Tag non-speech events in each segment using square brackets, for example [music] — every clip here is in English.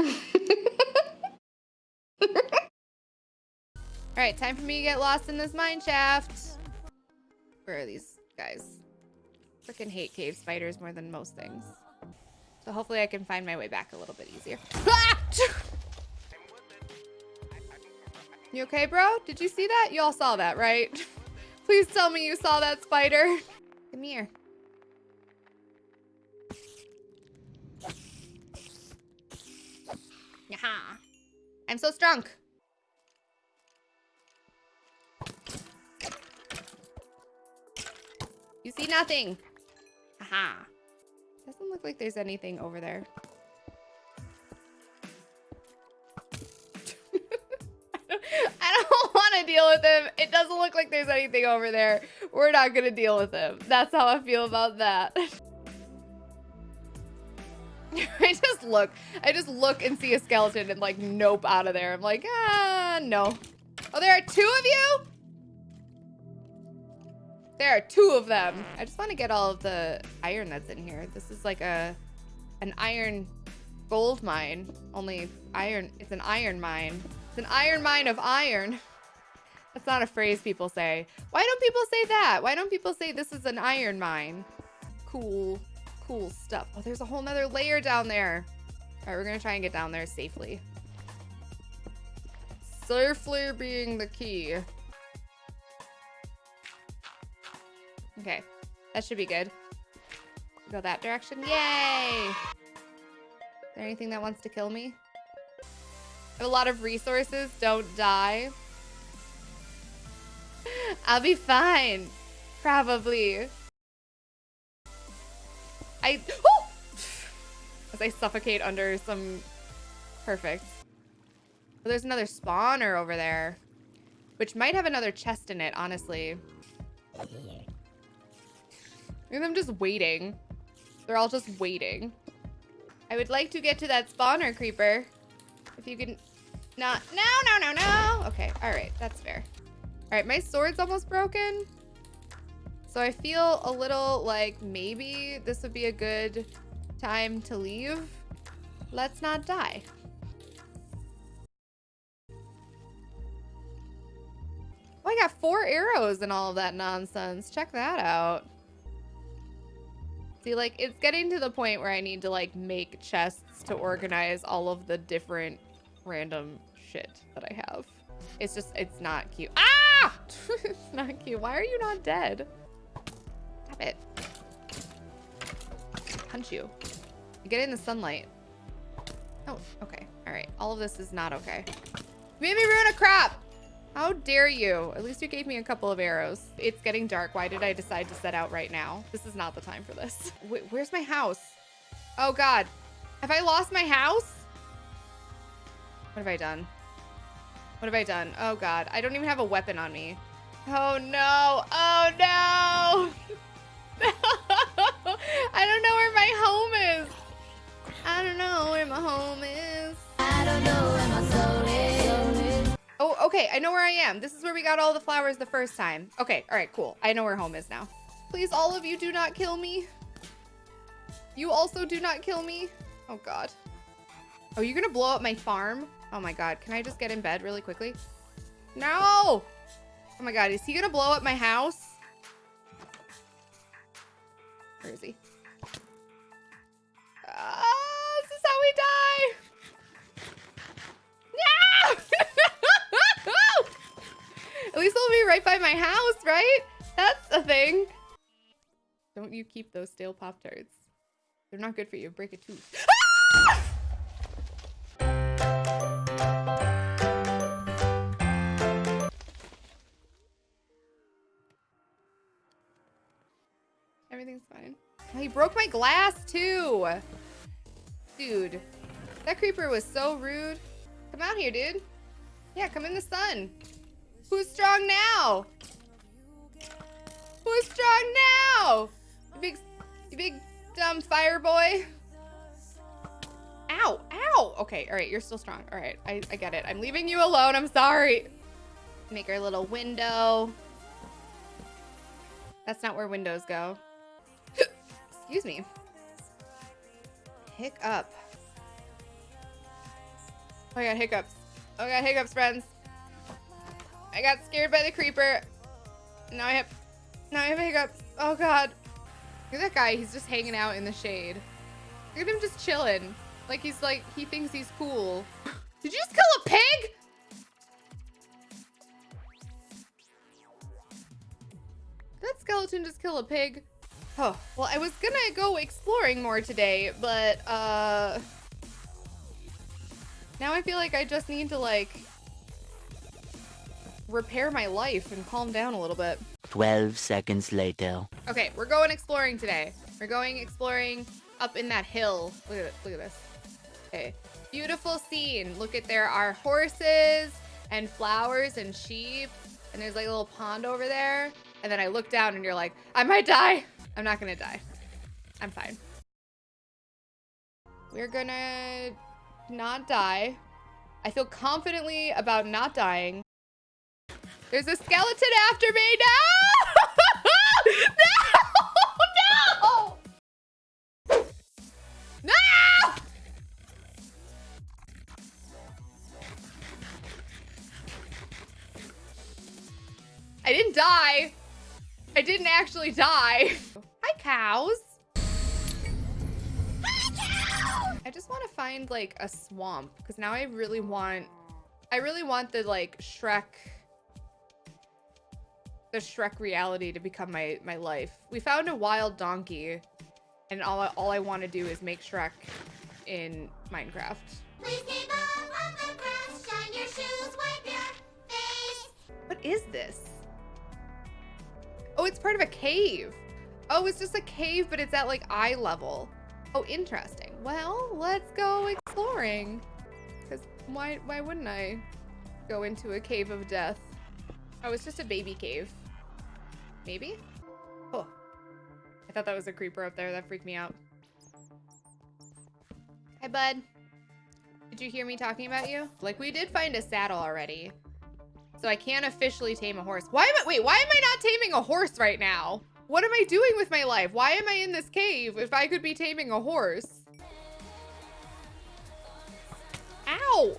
[laughs] Alright, time for me to get lost in this mine shaft. Where are these guys? Freaking hate cave spiders more than most things. So hopefully I can find my way back a little bit easier. [laughs] you okay, bro? Did you see that? You all saw that, right? [laughs] Please tell me you saw that spider. Come here. Yaha. I'm so strong. You see nothing. Haha. Doesn't look like there's anything over there. [laughs] I don't want to deal with him. It doesn't look like there's anything over there. We're not going to deal with him. That's how I feel about that. [laughs] [laughs] I just look. I just look and see a skeleton and like nope out of there. I'm like, ah, no. Oh, there are two of you? There are two of them. I just want to get all of the iron that's in here. This is like a an iron gold mine. Only iron. It's an iron mine. It's an iron mine of iron. [laughs] That's not a phrase people say. Why don't people say that? Why don't people say this is an iron mine? Cool, cool stuff. Oh, there's a whole nother layer down there. All right, we're gonna try and get down there safely. Safely being the key. Okay, that should be good. Go that direction. Yay! Is there anything that wants to kill me? I have a lot of resources. Don't die. [laughs] I'll be fine. Probably. I... As I suffocate under some... Perfect. Oh, there's another spawner over there. Which might have another chest in it, honestly. Them just waiting. They're all just waiting. I would like to get to that spawner creeper. If you can not. No, no, no, no. Okay. All right. That's fair. All right. My sword's almost broken. So I feel a little like maybe this would be a good time to leave. Let's not die. Oh, I got four arrows and all of that nonsense. Check that out. See, like, it's getting to the point where I need to, like, make chests to organize all of the different random shit that I have. It's just, it's not cute. Ah! [laughs] it's not cute. Why are you not dead? Punch you. Get in the sunlight. Oh, okay. All right. All of this is not okay. You made me ruin a crap! How dare you? At least you gave me a couple of arrows. It's getting dark. Why did I decide to set out right now? This is not the time for this. [laughs] Wait, where's my house? Oh God. Have I lost my house? What have I done? What have I done? Oh God. I don't even have a weapon on me. Oh no. Oh okay. I know where I am. This is where we got all the flowers the first time. Okay. All right, cool. I know where home is now. Please, all of you do not kill me. You also do not kill me. Oh, God. Oh, you're going to blow up my farm? Oh, my God. Can I just get in bed really quickly? No! Oh, my God. Is he to blow up my house? Where is he? Right by my house, right? That's a thing. Don't you keep those stale Pop-Tarts. They're not good for you. Break a tooth. Ah! Everything's fine. He broke my glass too. Dude, that creeper was so rude. Come out here, dude. Yeah, come in the sun. Who's strong now? Who's strong now? You big, you big dumb fire boy. Ow, ow. Okay, all right, you're still strong. All right, I, I get it. I'm leaving you alone. I'm sorry. Make our little window. That's not where windows go. [gasps] Excuse me. Pick up. Oh, I got hiccups. Oh, I got hiccups, friends. I got scared by the creeper. Now I have, now I have hiccups. Oh God. Look at that guy. He's just hanging out in the shade. Look at him just chilling. Like he's like, he thinks he's cool. [laughs] Did you just kill a pig? That skeleton just kill a pig? Oh, well, I was gonna go exploring more today, but, uh... Now I feel like I just need to, like, repair my life and calm down a little bit. 12 seconds later. Okay, we're going exploring today. We're going exploring up in that hill. Look at it. Look at this. Okay. Beautiful scene. Look at there are horses and flowers and sheep. And there's like a little pond over there. And then I look down and you're like, I might die. I'm not gonna die. I'm fine. We're gonna not die. I feel confidently about not dying. There's a skeleton after me. No! [laughs] no! No! No! I didn't die. I didn't actually die. Hi, cows. Hi, cow! I just want to find like a swamp because now I really want, I really want the like Shrek, the Shrek reality to become my, my life. We found a wild donkey and all, all I want to do is make Shrek in Minecraft. What is this? Oh, it's part of a cave. Oh, it's just a cave, but it's at like eye level. Oh, interesting. Well, let's go exploring. Because why, why wouldn't I go into a cave of death? Oh, it's just a baby cave. Maybe? Oh. I thought that was a creeper up there. That freaked me out. Hi, bud. Did you hear me talking about you? Like, we did find a saddle already. So I can't officially tame a horse. Why am I- wait, why am I not taming a horse right now? What am I doing with my life? Why am I in this cave if I could be taming a horse? Ow!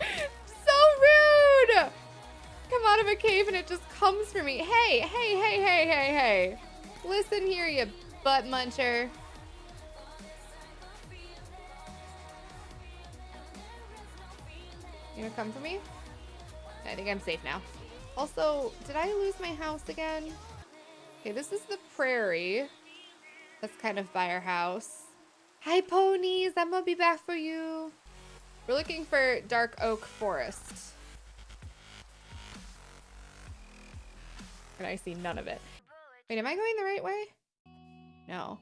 [laughs] so rude! Come out of a cave and it just comes for me. Hey, hey, hey, hey, hey, hey. Listen here, you butt muncher. You gonna come for me? I think I'm safe now. Also, did I lose my house again? Okay, this is the prairie. That's kind of by our house. Hi, ponies. I'm gonna be back for you. We're looking for dark oak forest. And I see none of it. Wait, am I going the right way? No.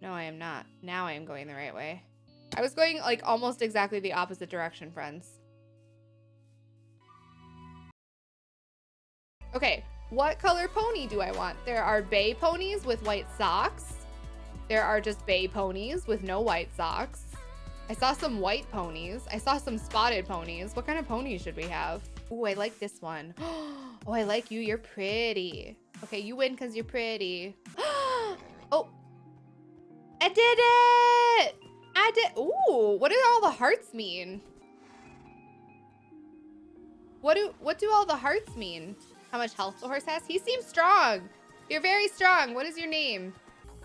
No, I am not. Now I am going the right way. I was going like almost exactly the opposite direction, friends. Okay, what color pony do I want? There are bay ponies with white socks. There are just bay ponies with no white socks. I saw some white ponies. I saw some spotted ponies. What kind of ponies should we have? Oh, I like this one. [gasps] Oh, I like you. You're pretty. Okay, you win because you're pretty. [gasps] oh, I did it. I did. Ooh, what do all the hearts mean? What do what do all the hearts mean? How much health the horse has? He seems strong. You're very strong. What is your name?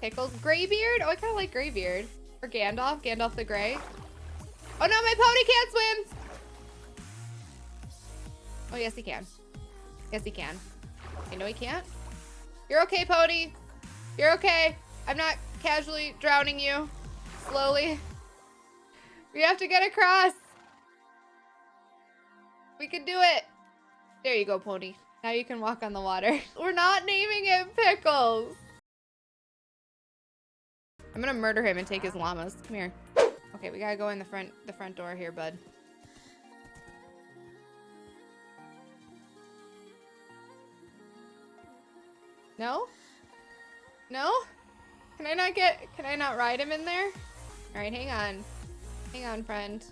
Pickles. Graybeard? Oh, I kind of like Graybeard. Or Gandalf. Gandalf the Grey. Oh no, my pony can't swim. Oh, yes, he can. Yes, he can. I know he can't. You're okay, pony. You're okay. I'm not casually drowning you. Slowly. We have to get across. We can do it. There you go, pony. Now you can walk on the water. [laughs] We're not naming it Pickles. I'm gonna murder him and take his llamas. Come here. Okay, we gotta go in the front the front door here, bud. No? No? Can I not get, can I not ride him in there? All right, hang on. Hang on, friend.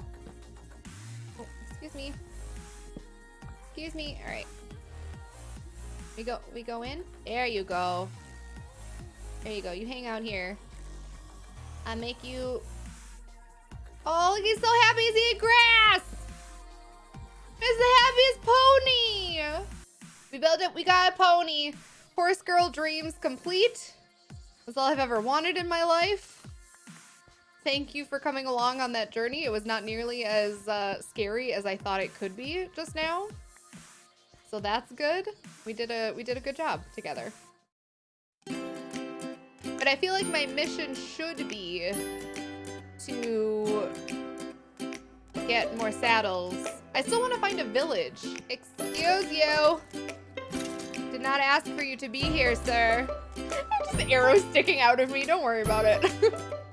Oh, excuse me. Excuse me. All right. We go, we go in? There you go. There you go. You hang out here. I make you Oh, he's so happy he's eating grass. It's the happiest pony. We built it. We got a pony. Horse girl dreams complete. That's all I've ever wanted in my life. Thank you for coming along on that journey. It was not nearly as uh, scary as I thought it could be just now. So that's good. We did a we did a good job together. But I feel like my mission should be to get more saddles. I still want to find a village. Excuse you. Not ask for you to be here, sir. [laughs] Just arrows sticking out of me. Don't worry about it. [laughs]